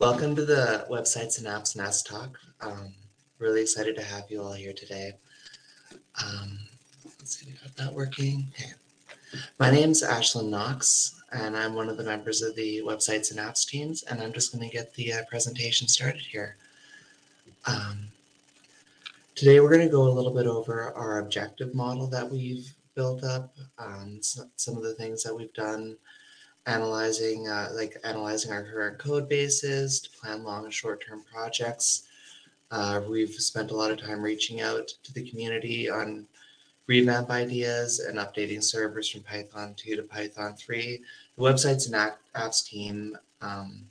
Welcome to the Websites and Apps Nest Talk. Um, really excited to have you all here today. Um, let's see, we got that working. Okay. My name is Ashlyn Knox, and I'm one of the members of the Websites and Apps teams, and I'm just going to get the uh, presentation started here. Um, today, we're going to go a little bit over our objective model that we've built up, um, some of the things that we've done analyzing uh, like analyzing our current code bases to plan long and short-term projects. Uh, we've spent a lot of time reaching out to the community on revamp ideas and updating servers from Python 2 to Python 3. The websites and apps team um,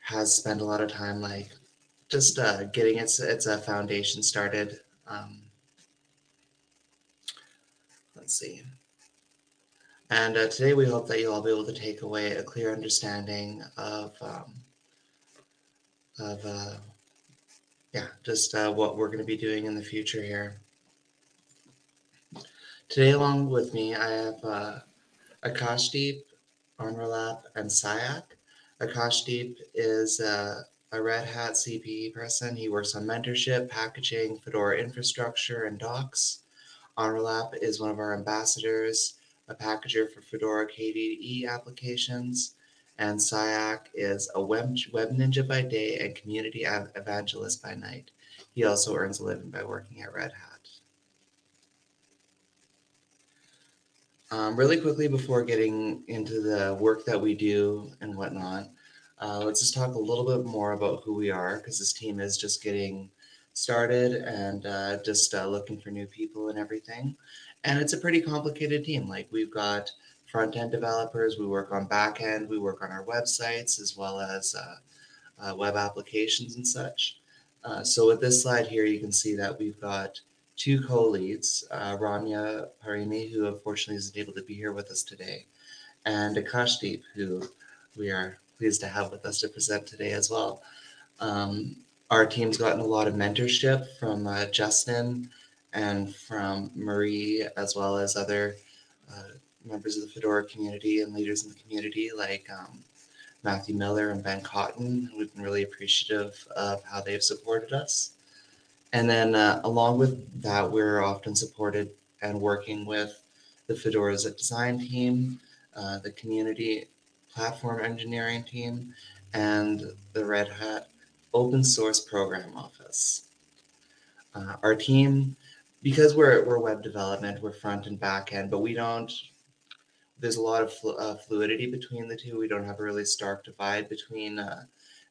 has spent a lot of time like just uh, getting its its a foundation started. Um, let's see. And uh, today we hope that you'll all be able to take away a clear understanding of, um, of uh, yeah, just uh, what we're going to be doing in the future here. Today, along with me, I have uh, Akashdeep, Onuralp, and Sayak. Akashdeep is uh, a Red Hat CPE person. He works on mentorship, packaging, Fedora infrastructure, and docs. Onuralp is one of our ambassadors a packager for Fedora KDE applications, and Sayak is a web, web ninja by day and community evangelist by night. He also earns a living by working at Red Hat. Um, really quickly before getting into the work that we do and whatnot, uh, let's just talk a little bit more about who we are because this team is just getting started and uh, just uh, looking for new people and everything. And it's a pretty complicated team. Like we've got front end developers, we work on back end, we work on our websites as well as uh, uh, web applications and such. Uh, so with this slide here, you can see that we've got two co-leads, uh, Ramya Parimi, who unfortunately isn't able to be here with us today, and Akashdeep, who we are pleased to have with us to present today as well. Um, our team's gotten a lot of mentorship from uh, Justin and from Marie, as well as other uh, members of the Fedora community and leaders in the community like um, Matthew Miller and Ben Cotton. We've been really appreciative of how they've supported us. And then uh, along with that, we're often supported and working with the Fedora's design team, uh, the community platform engineering team, and the Red Hat open source program office. Uh, our team because we're we're web development, we're front and back end, but we don't. There's a lot of flu uh, fluidity between the two. We don't have a really stark divide between uh,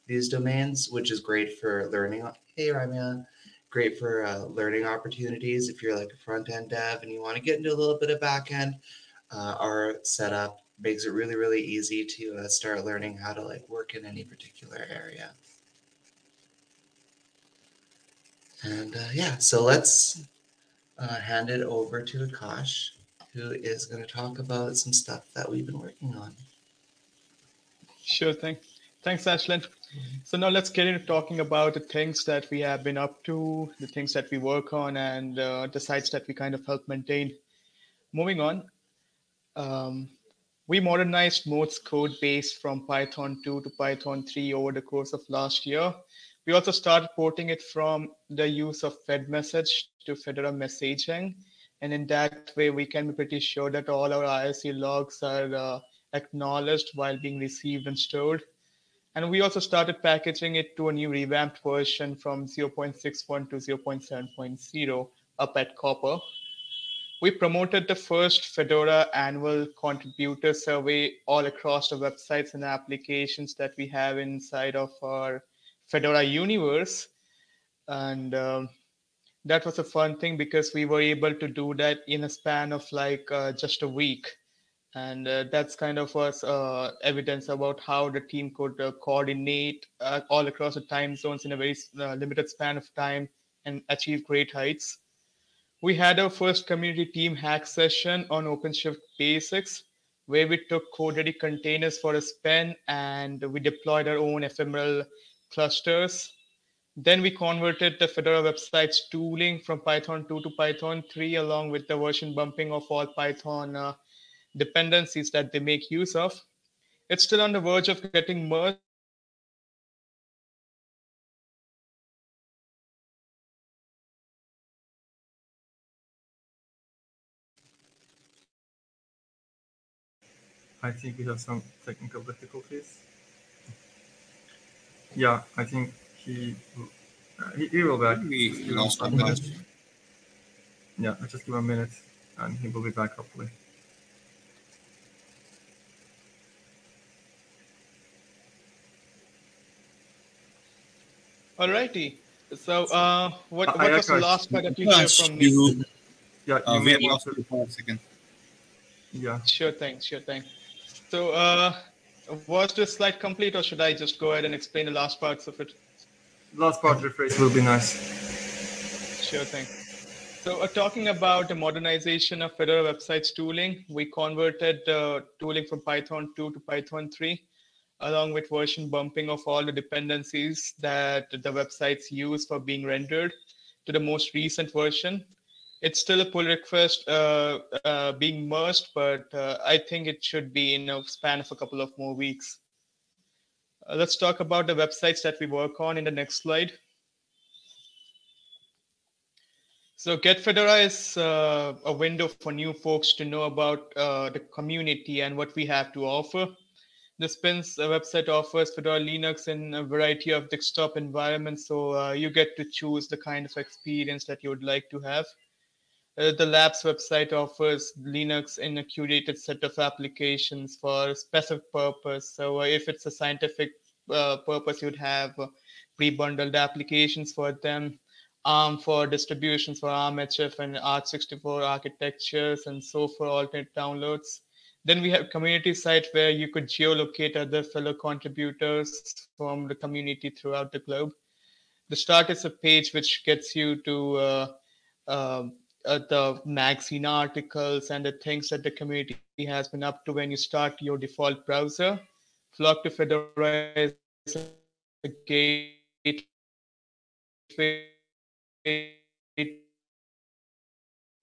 these domains, which is great for learning. Hey, Ramya, great for uh, learning opportunities. If you're like a front end dev and you want to get into a little bit of back end, uh, our setup makes it really really easy to uh, start learning how to like work in any particular area. And uh, yeah, so let's uh, hand it over to Akash, who is going to talk about some stuff that we've been working on. Sure thing. Thanks, Ashlyn. So now let's get into talking about the things that we have been up to, the things that we work on, and uh, the sites that we kind of help maintain. Moving on, um, we modernized Mote's code base from Python 2 to Python 3 over the course of last year. We also started porting it from the use of Fed message to Fedora messaging. And in that way, we can be pretty sure that all our IRC logs are uh, acknowledged while being received and stored. And we also started packaging it to a new revamped version from 0.61 to 0.7.0 up at COPR. We promoted the first Fedora annual contributor survey all across the websites and applications that we have inside of our Fedora universe. And um, that was a fun thing because we were able to do that in a span of like uh, just a week. And uh, that's kind of was uh, evidence about how the team could uh, coordinate uh, all across the time zones in a very uh, limited span of time and achieve great heights. We had our first community team hack session on OpenShift basics, where we took code-ready containers for a spin and we deployed our own ephemeral clusters. Then we converted the Fedora website's tooling from Python 2 to Python 3, along with the version bumping of all Python uh, dependencies that they make use of. It's still on the verge of getting merged I think we have some technical difficulties. Yeah, I think he uh, he, he will be back. We Just give him lost a minute. Yeah, let's just give him a minute and he will be back hopefully. Alrighty. So, uh, what, Uh, what was the last part that you hear Akash, from me? you, Yeah, uh, you we may have want lost to, you for a second. yeah. Sure thing, sure thing. So, uh, was this slide complete, or should I just go ahead and explain the last parts of it? Last part rephrase will be nice. Sure thing. So, uh, talking about the modernization of Fedora websites tooling, we converted uh, tooling from Python 2 to Python 3, along with version bumping of all the dependencies that the websites use for being rendered to the most recent version. It's still a pull request uh, uh, being merged, but uh, I think it should be in a span of a couple of more weeks. Uh, let's talk about the websites that we work on in the next slide. So Get Fedora is uh, a window for new folks to know about uh, the community and what we have to offer. The Spins website offers Fedora Linux in a variety of desktop environments, so you get to choose the kind of experience that you would like to have. Uh, the Labs website offers Linux in a curated set of applications for a specific purpose. So uh, if it's a scientific uh, purpose, you'd have uh, pre-bundled applications for them. ARM for distributions for ARMHF and AArch64 architectures and so for alternate downloads. Then we have community site where you could geolocate other fellow contributors from the community throughout the globe. The start is a page which gets you to uh, um, uh, the magazine articles and the things that the community has been up to when you start your default browser. Flock to Fedora is a gateway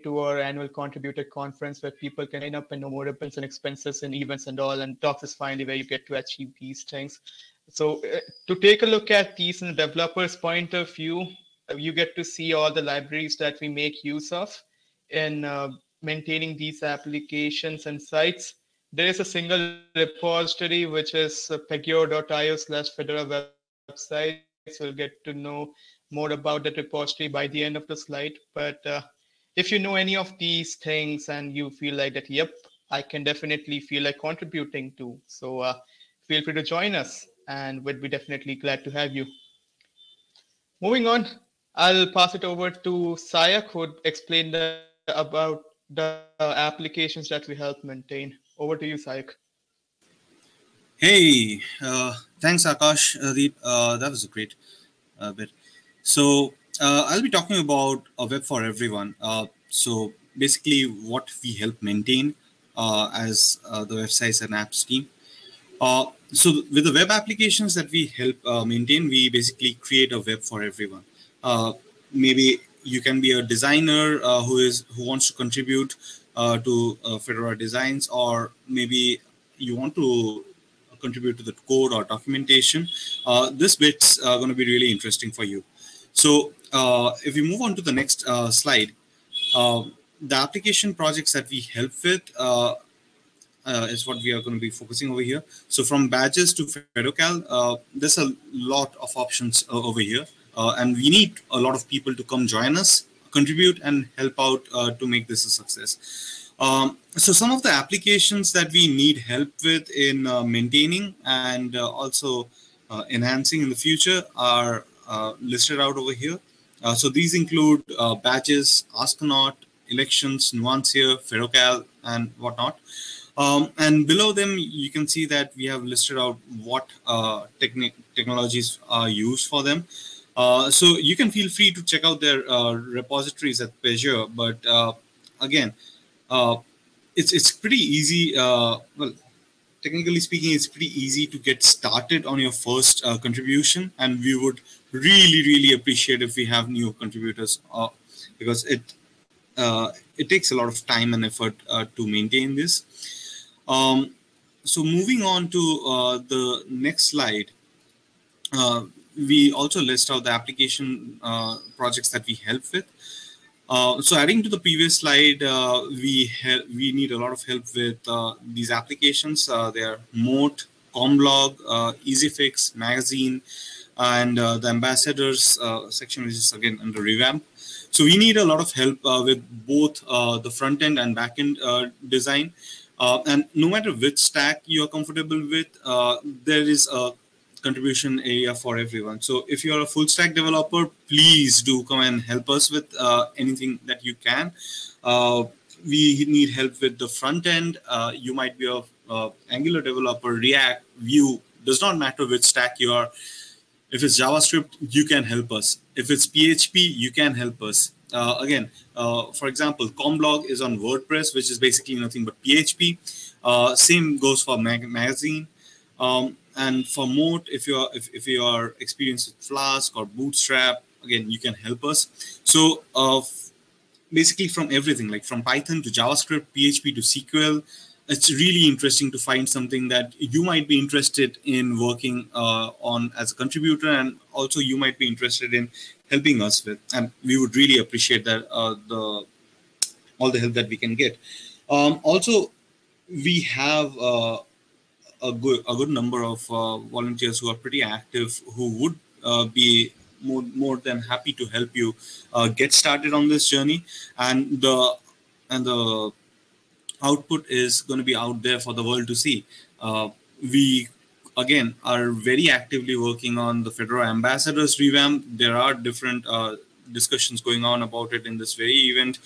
to our annual contributor conference where people can sign up and know more events and expenses and events and all. And Docs is finally where you get to achieve these things. So uh, to take a look at these in the developer's point of view, you get to see all the libraries that we make use of in uh, maintaining these applications and sites. There is a single repository, which is uh, pagure.io slash Fedora website. So you'll get to know more about that repository by the end of the slide. But uh, if you know any of these things and you feel like that, yep, I can definitely feel like contributing to. So uh, feel free to join us and we'd be definitely glad to have you. Moving on, I'll pass it over to Sayak who would explain the, about the applications that we help maintain. Over to you, Sayak. Hey, uh, thanks, Akash. Uh, uh, that was a great uh, bit. So uh, I'll be talking about a web for everyone. Uh, so basically, what we help maintain as the websites and apps team. So with the web applications that we help maintain, we basically create a web for everyone. Uh, maybe you can be a designer uh, who is who wants to contribute uh, to Fedora designs, or maybe you want to contribute to the code or documentation. This bit's going to be really interesting for you. So if we move on to the next slide, the application projects that we help with uh, is what we are going to be focusing over here. So from badges to FedoCal, uh, there's a lot of options uh, over here. Uh, and we need a lot of people to come join us, contribute, and help out uh, to make this a success. Um, so some of the applications that we need help with in uh, maintaining and also enhancing in the future are listed out over here. So these include badges, Askonaut, elections, Nuancier, FedoCal, and whatnot. Um, and below them, you can see that we have listed out what uh, technologies are used for them. Uh, so you can feel free to check out their uh, repositories at Pagure. But uh, again, it's it's pretty easy. Well, technically speaking, it's pretty easy to get started on your first uh, contribution, and we would really really appreciate if we have new contributors uh, because it uh, it takes a lot of time and effort to maintain this. Um, so moving on to the next slide, we also list out the application uh, projects that we help with. Uh, so adding to the previous slide, uh, we we need a lot of help with uh, these applications. Uh, they are Mote, CommBlog, uh, EasyFix, Magazine, and the ambassadors section, which is again under revamp. So we need a lot of help with both the front end and back end design. and no matter which stack you are comfortable with, there is a contribution area for everyone. So if you're a full stack developer, please do come and help us with uh, anything that you can. Uh, we need help with the front end. Uh, you might be a uh, Angular developer, React, Vue, does not matter which stack you are. If it's JavaScript, you can help us. If it's PHP, you can help us. Uh, again, uh, for example, CommBlog is on WordPress, which is basically nothing but PHP. same goes for mag Magazine. Um, and for Mote, if you are if, if you are experienced with Flask or Bootstrap, again you can help us. So uh, basically from everything like from Python to JavaScript, PHP to SQL, it's really interesting to find something that you might be interested in working uh, on as a contributor, and also you might be interested in helping us with. And we would really appreciate that uh, the all the help that we can get. Um, also, we have uh, a good a good number of uh, volunteers who are pretty active who would uh, be more, more than happy to help you uh, get started on this journey. And the and the output is going to be out there for the world to see. We again are very actively working on the Fedora ambassadors revamp. There are different uh, discussions going on about it in this very event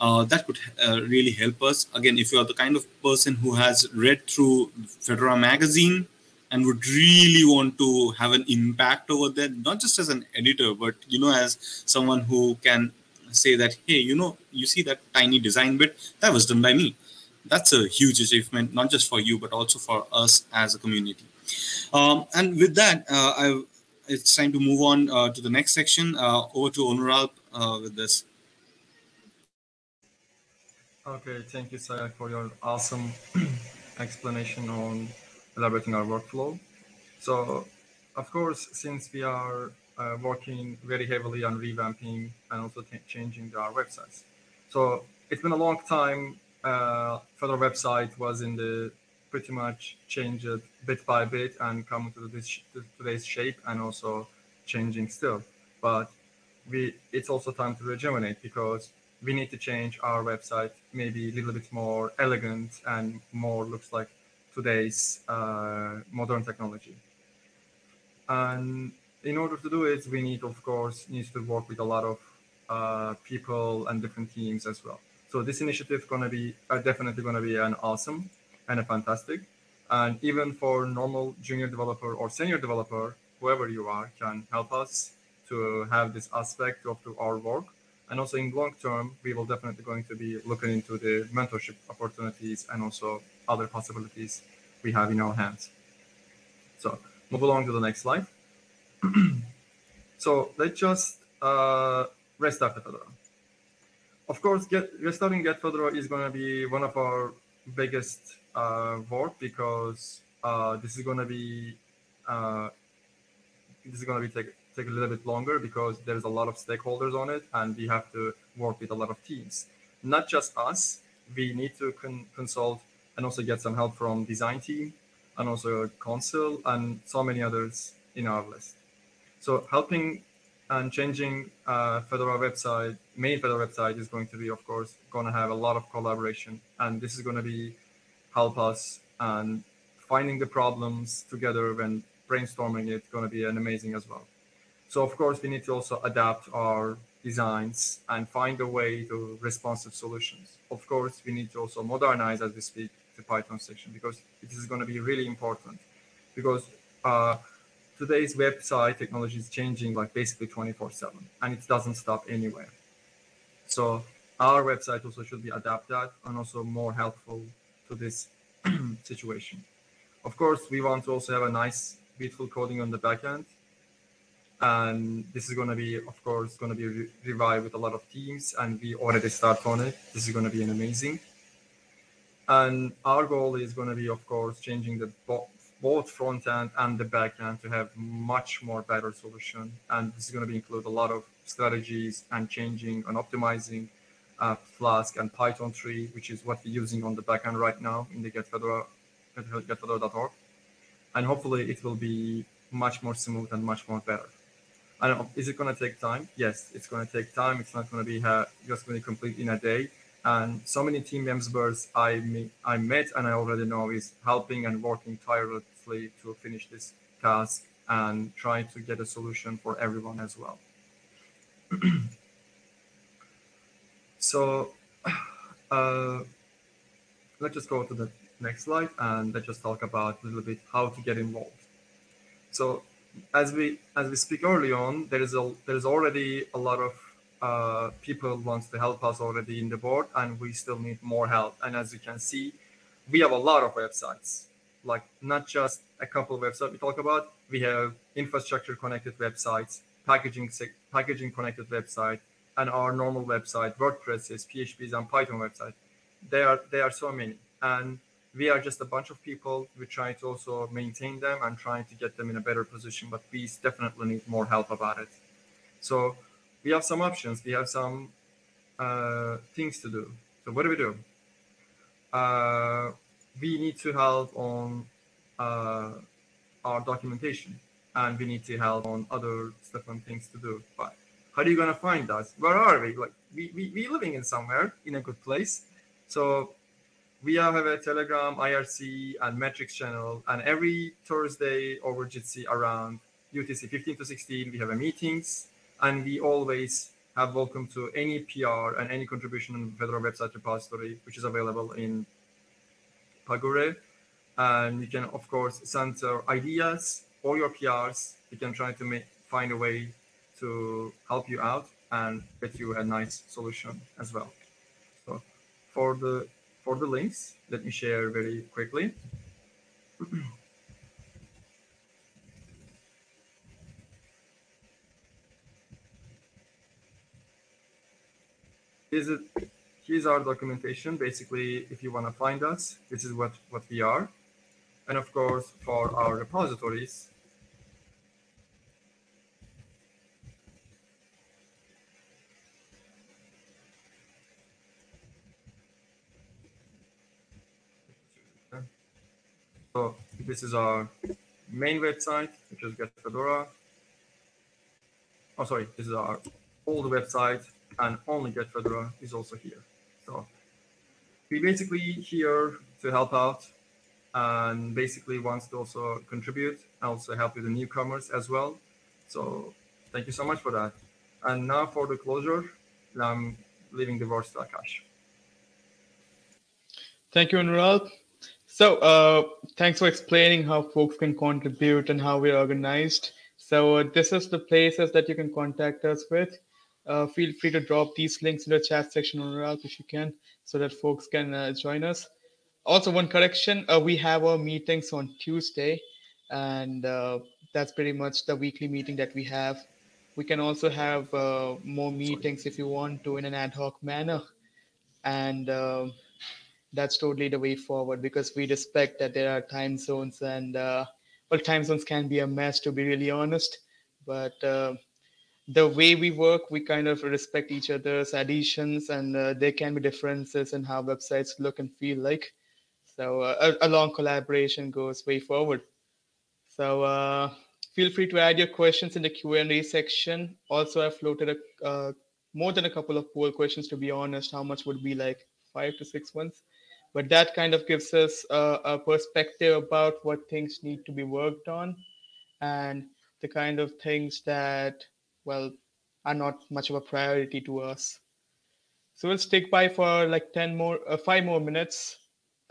uh, that could uh, really help us. Again if you are the kind of person who has read through fedora magazine and would really want to have an impact over there not just as an editor but you know as someone who can say that hey you know you see that tiny design bit? That was done by me. That's a huge achievement not just for you but also for us as a community. Um, and with that uh, I it's time to move on uh, to the next section. Uh, over to Onuralp uh, with this. Okay, thank you, Sayak, for your awesome explanation on elaborating our workflow. So, of course, since we are uh, working very heavily on revamping and also changing our websites. So it's been a long time. Uh, Fedora website was in the pretty much change it bit by bit and come to this to today's shape and also changing still. But we it's also time to rejuvenate because we need to change our website maybe a little bit more elegant and more looks like today's uh, modern technology. And in order to do it, we need, of course, needs to work with a lot of uh, people and different teams as well. So this initiative is going to be uh, definitely going to be an awesome and a fantastic. And even for normal junior developer or senior developer, whoever you are, can help us to have this aspect of our work. And also in long term, we will definitely going to be looking into the mentorship opportunities and also other possibilities we have in our hands. So move along to the next slide. so let's just uh, restart the Fedora. Of course, get restarting Get Fedora is going to be one of our biggest uh, work because uh, this is going to be uh, this is going to be take take a little bit longer because there's a lot of stakeholders on it and we have to work with a lot of teams not just us we need to con consult and also get some help from design team and also council and so many others in our list so helping and changing uh, Fedora website, main Fedora website is going to be, of course, going to have a lot of collaboration. And this is going to be help us and finding the problems together when brainstorming it going to be an amazing as well. So of course, we need to also adapt our designs and find a way to responsive solutions. Of course, we need to also modernize as we speak the Python section because it is going to be really important because uh, today's website technology is changing like basically 24 7 and it doesn't stop anywhere. So our website also should be adapted and also more helpful to this situation. Of course, we want to also have a nice, beautiful coding on the backend. And this is going to be, of course, going to be re revived with a lot of teams, and we already start on it. This is going to be an amazing. And our goal is going to be, of course, changing the both front end and the back end to have much more better solution. And this is going to be include a lot of strategies and changing and optimizing uh, Flask and Python 3, which is what we're using on the backend right now in the getfedora, getfedora.org. And hopefully it will be much more smooth and much more better. I don't know, is it going to take time? Yes, it's going to take time. It's not going to be just going to complete in a day. And so many team members I, I met and I already know is helping and working tirelessly to finish this task and try to get a solution for everyone as well. so uh, let's just go to the next slide and let's just talk about a little bit how to get involved. So as we as we speak early on, there is a there is already a lot of uh, people wants to help us already in the board, and we still need more help. And as you can see, we have a lot of websites, like not just a couple of websites we talk about. We have infrastructure connected websites, packaging packaging connected website, and our normal website, WordPresses, PHPs, and Python website. There are there are so many, and we are just a bunch of people. We're trying to also maintain them and trying to get them in a better position, but we definitely need more help about it. So we have some options. We have some uh, things to do. So what do we do? Uh, we need to help on uh, our documentation and we need to help on other stuff and things to do. But how are you going to find us? Where are we? Like we, we, we living in somewhere in a good place. So we have a Telegram, IRC, and Matrix channel. And every Thursday over Jitsi around UTC 15 to 16, we have a meetings and we always have welcome to any PR and any contribution on Fedora website repository, which is available in Pagure. And you can, of course, send your ideas or your PRs. You can try to make, find a way to help you out and get you a nice solution as well. So for the for the links, let me share very quickly. is it here's our documentation basically if you want to find us this is what what we are and of course for our repositories so this is our main website which is get fedora oh sorry this is our old website and only get Fedora is also here. So we basically here to help out and basically wants to also contribute, also help with the newcomers as well. So thank you so much for that. And now for the closure, I'm leaving the words to Akash. Thank you, Onuralp. So uh, thanks for explaining how folks can contribute and how we're organized. So uh, this is the places that you can contact us with uh, feel free to drop these links in the chat section Onuralp if you can, so that folks can uh, join us. Also, one correction: uh, we have our meetings on Tuesday, and uh, that's pretty much the weekly meeting that we have. We can also have uh, more meetings if you want to in an ad hoc manner, and um, that's totally the way forward because we respect that there are time zones and uh, well, time zones can be a mess to be really honest, but the way we work, we kind of respect each other's additions, and uh, there can be differences in how websites look and feel like. So uh, a, a, long collaboration goes way forward. So uh, feel free to add your questions in the Q&A section. Also, I floated a, uh, more than a couple of poll questions, to be honest. How much would be like five to six months? But that kind of gives us a, a perspective about what things need to be worked on and the kind of things that well are not much of a priority to us. So we'll stick by for like 10 more, uh, five more minutes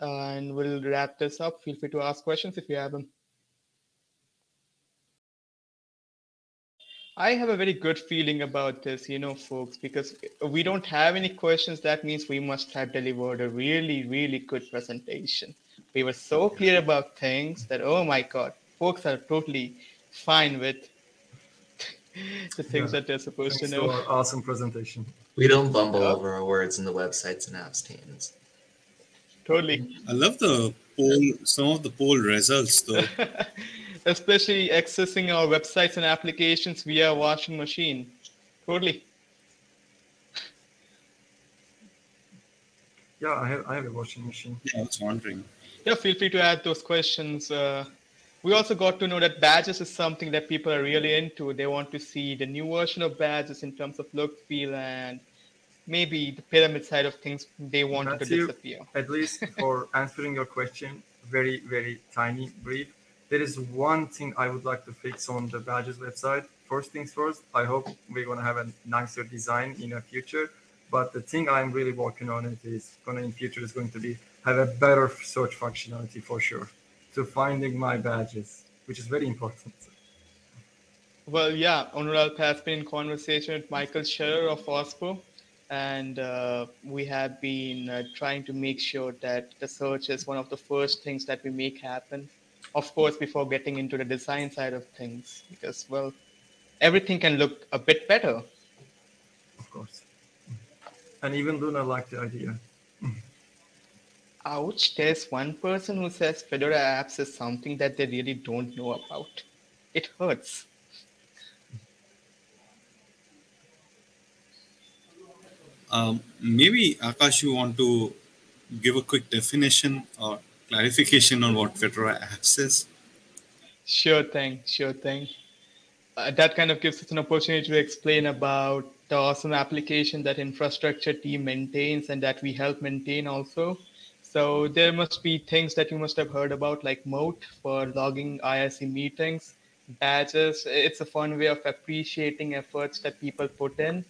uh, and we'll wrap this up. Feel free to ask questions if you have them. I have a very good feeling about this, you know, folks, because we don't have any questions. That means we must have delivered a really, really good presentation. We were so clear about things that, oh my God, folks are totally fine with the things yeah. that they're supposed Thanks to know. To awesome presentation. We don't bumble over our words in the websites and apps teams. Totally. I love the poll, some of the poll results, though. Especially accessing our websites and applications via washing machine. Totally. Yeah, I have I have a washing machine. Yeah, I was wondering. Yeah, feel free to add those questions. Uh, we also got to know that badges is something that people are really into. They want to see the new version of badges in terms of look, feel, and maybe the pyramid side of things they want to Matthew, disappear. At least for answering your question, very very tiny brief. There is one thing I would like to fix on the badges website. First things first, I hope we're gonna have a nicer design in the future. But the thing I'm really working on it is gonna in future is going to be have a better search functionality for sure to finding my badges, which is very important. Well, yeah, Onuralp has been in conversation with Michael Scherer of OSPO, and uh, we have been uh, trying to make sure that the search is one of the first things that we make happen. Of course, before getting into the design side of things, because well, everything can look a bit better. Of course. And even Luna liked the idea. Ouch, there's one person who says Fedora apps is something that they really don't know about. It hurts. Um, maybe Akash, you want to give a quick definition or clarification on what Fedora apps is? Sure thing, sure thing. Uh, that kind of gives us an opportunity to explain about the awesome application that infrastructure team maintains and that we help maintain also. So there must be things that you must have heard about like Mote for logging IRC meetings, badges. It's a fun way of appreciating efforts that people put in,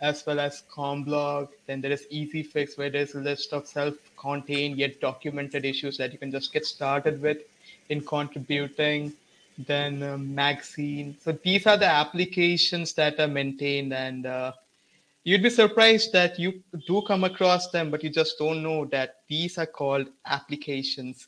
as well as CommBlog. Then there is Easy Fix where there's a list of self-contained yet documented issues that you can just get started with in contributing. Then uh, Magazine. So these are the applications that are maintained and uh, you'd be surprised that you do come across them, but you just don't know that these are called applications.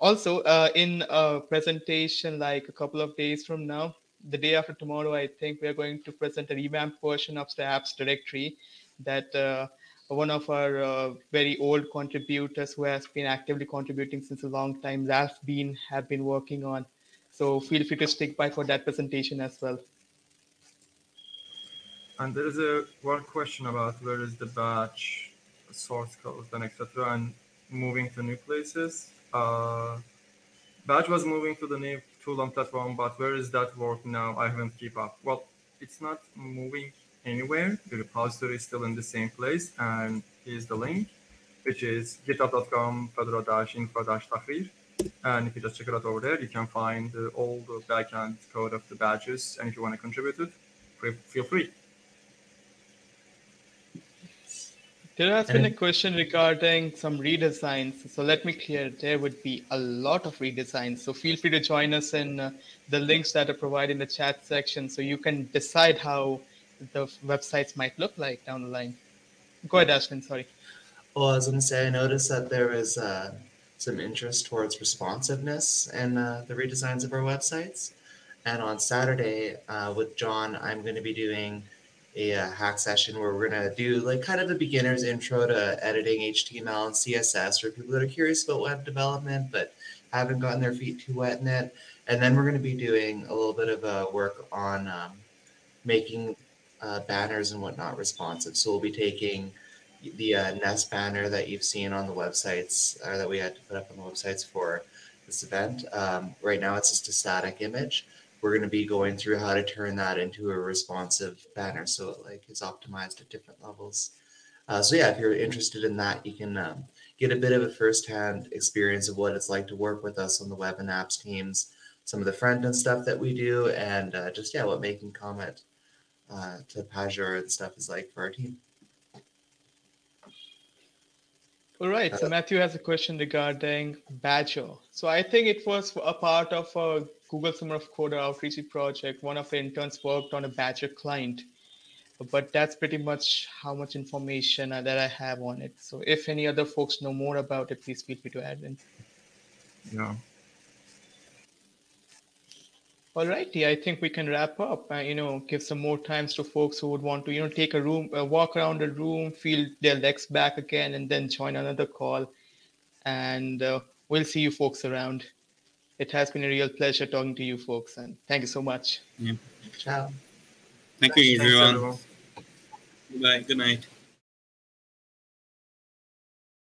Also, uh, in a presentation like a couple of days from now, the day after tomorrow, I think we're going to present a revamped version of the apps directory that uh, one of our uh, very old contributors who has been actively contributing since a long time, Ralph Bean, have been working on. So feel free to stick by for that presentation as well. And there is a one question about where is the batch source code and etc. and moving to new places. Uh, batch was moving to the new Toolon platform, but where is that work now? I haven't keep up. Well, it's not moving anywhere. The repository is still in the same place, and here's the link, which is github.com fedora-infra-tahrir. And if you just check it out over there, you can find uh, all the backend code of the badges. And if you want to contribute it, feel free. There has been a question regarding some redesigns. So let me clear, there would be a lot of redesigns. So feel free to join us in uh, the links that are provided in the chat section so you can decide how the websites might look like down the line. Go ahead, Ashlyn, sorry. Well, I was going to say, I noticed that there was uh, some interest towards responsiveness in uh, the redesigns of our websites. And on Saturday uh, with John, I'm going to be doing a uh, hack session where we're going to do like kind of a beginner's intro to editing HTML and CSS for people that are curious about web development but haven't gotten their feet too wet in it. And then we're going to be doing a little bit of uh, work on um, making uh, banners and whatnot responsive. So we'll be taking the uh, Nest banner that you've seen on the websites or that we had to put up on the websites for this event. Um, right now it's just a static image we're going to be going through how to turn that into a responsive banner so it like is optimized at different levels. Uh, so yeah if you're interested in that you can um, get a bit of a first-hand experience of what it's like to work with us on the web and apps teams some of the front end stuff that we do and uh, just yeah what making comment uh, to Pagure and stuff is like for our team. All right so matthew has a question regarding badger. So i think it was a part of a Google Summer of Coder outreach project, one of the interns worked on a Badger client, but that's pretty much how much information that I have on it. So if any other folks know more about it, please feel free to add in. Yeah. All righty, I think we can wrap up. Uh, you know, give some more times to folks who would want to, you know, take a room, uh, walk around the room, feel their legs back again, and then join another call. And uh, we'll see you folks around. It has been a real pleasure talking to you folks, and thank you so much. Yeah. Ciao. Thank you, Thanks, everyone. everyone. Bye. Good night.